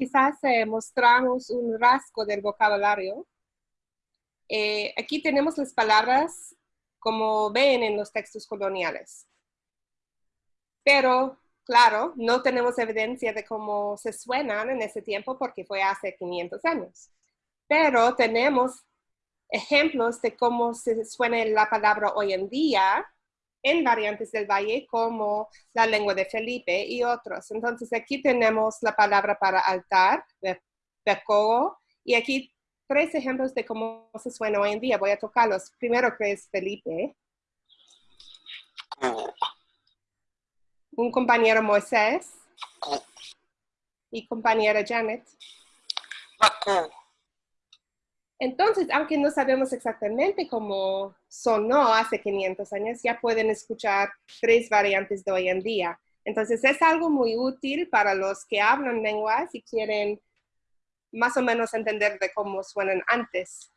quizás eh, mostramos un rasgo del vocabulario. Eh, aquí tenemos las palabras como ven en los textos coloniales. Pero, claro, no tenemos evidencia de cómo se suenan en ese tiempo porque fue hace 500 años. Pero tenemos ejemplos de cómo se suena la palabra hoy en día en variantes del valle como la lengua de Felipe y otros. Entonces aquí tenemos la palabra para altar, beco, y aquí tres ejemplos de cómo se suena hoy en día. Voy a tocarlos. Primero que es Felipe. Un compañero Moisés. Y compañera Janet. Entonces, aunque no sabemos exactamente cómo sonó hace 500 años, ya pueden escuchar tres variantes de hoy en día. Entonces, es algo muy útil para los que hablan lenguas y quieren más o menos entender de cómo suenan antes